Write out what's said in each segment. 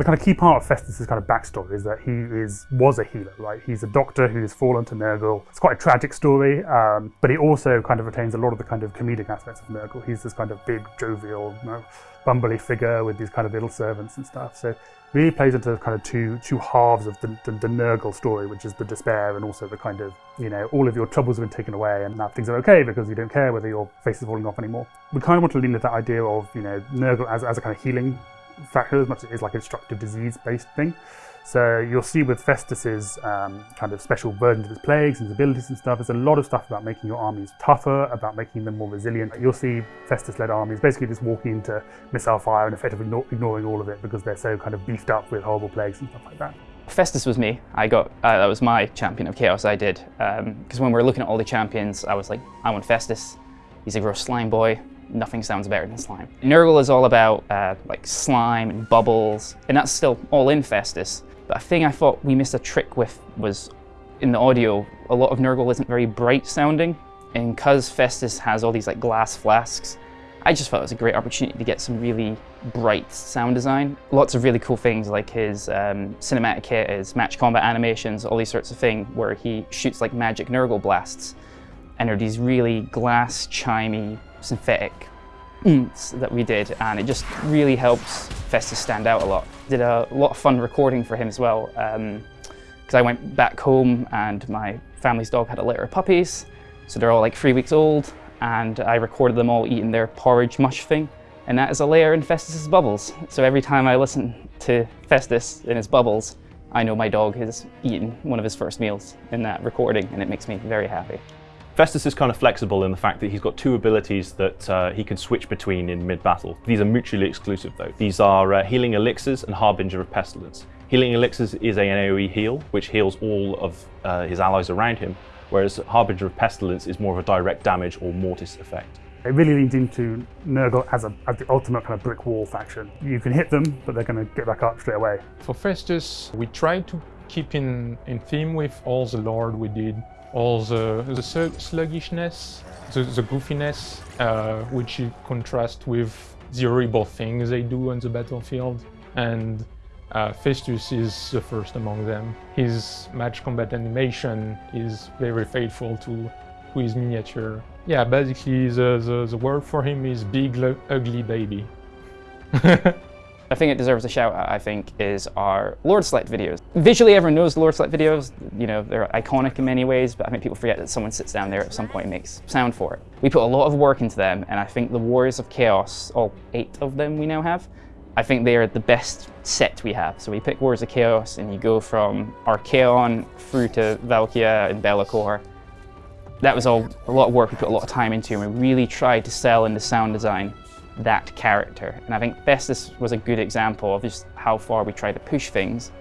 The kind of key part of Festus's kind of backstory is that he is was a healer, right? He's a doctor who's fallen to Nurgle. It's quite a tragic story, um, but he also kind of retains a lot of the kind of comedic aspects of Nurgle. He's this kind of big, jovial, you know, bumbly figure with these kind of little servants and stuff. So really plays into kind of two two halves of the, the, the Nurgle story, which is the despair and also the kind of, you know, all of your troubles have been taken away and now things are okay because you don't care whether your face is falling off anymore. We kind of want to lean into that idea of, you know, Nurgle as, as a kind of healing factor as much as it is like a destructive disease-based thing. So you'll see with Festus's um, kind of special versions of his plagues and his abilities and stuff, there's a lot of stuff about making your armies tougher, about making them more resilient. You'll see Festus-led armies basically just walking into missile fire and effectively ignoring all of it because they're so kind of beefed up with horrible plagues and stuff like that. Festus was me. I got uh, that was my champion of chaos. I did because um, when we were looking at all the champions, I was like, I want Festus. He's a gross slime boy nothing sounds better than slime. Nurgle is all about uh, like slime and bubbles, and that's still all in Festus. But a thing I thought we missed a trick with was in the audio, a lot of Nurgle isn't very bright sounding, and because Festus has all these like glass flasks, I just thought it was a great opportunity to get some really bright sound design. Lots of really cool things like his um, cinematic kit, his match combat animations, all these sorts of things where he shoots like magic Nurgle blasts. And are these really glass, chimey synthetic that we did and it just really helps Festus stand out a lot. Did a lot of fun recording for him as well because um, I went back home and my family's dog had a litter of puppies so they're all like three weeks old and I recorded them all eating their porridge mush thing and that is a layer in Festus's bubbles. So every time I listen to Festus in his bubbles I know my dog has eaten one of his first meals in that recording and it makes me very happy. Festus is kind of flexible in the fact that he's got two abilities that uh, he can switch between in mid-battle. These are mutually exclusive though. These are uh, Healing Elixirs and Harbinger of Pestilence. Healing Elixirs is an AoE heal, which heals all of uh, his allies around him, whereas Harbinger of Pestilence is more of a direct damage or mortis effect. It really leans into Nurgle as, a, as the ultimate kind of brick wall faction. You can hit them, but they're going to get back up straight away. For Festus, we try to keep in, theme with all the lore we did all the, the sluggishness, the, the goofiness, uh, which contrast with the horrible things they do on the battlefield. And uh, Festus is the first among them. His match combat animation is very faithful to, to his miniature. Yeah, basically the, the, the word for him is big, ugly baby. I think it deserves a shout out, I think, is our Lord Select videos. Visually, everyone knows the Lord Select videos. You know, they're iconic in many ways, but I think people forget that someone sits down there at some point and makes sound for it. We put a lot of work into them, and I think the Warriors of Chaos, all eight of them we now have, I think they are the best set we have. So we pick Warriors of Chaos, and you go from Archaon through to Valkia and Be'lakor. That was all a lot of work we put a lot of time into, and we really tried to sell in the sound design that character. And I think Festus was a good example of just how far we try to push things.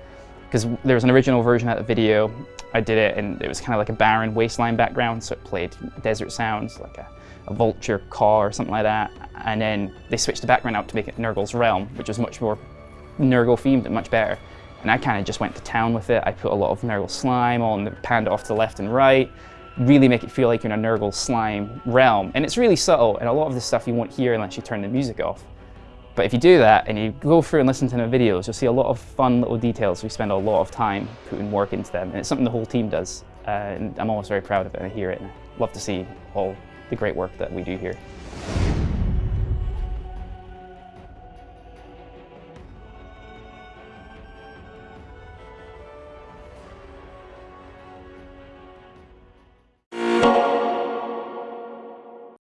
Because there was an original version of the video, I did it and it was kind of like a barren wasteland background, so it played desert sounds, like a, a vulture caw or something like that. And then they switched the background out to make it Nurgle's Realm, which was much more Nurgle themed and much better. And I kind of just went to town with it. I put a lot of Nurgle slime on the panda off to the left and right really make it feel like you're in a Nurgle slime realm. And it's really subtle, and a lot of the stuff you won't hear unless you turn the music off. But if you do that and you go through and listen to the videos, you'll see a lot of fun little details. We spend a lot of time putting work into them, and it's something the whole team does. Uh, and I'm always very proud of it, and I hear it, and I love to see all the great work that we do here.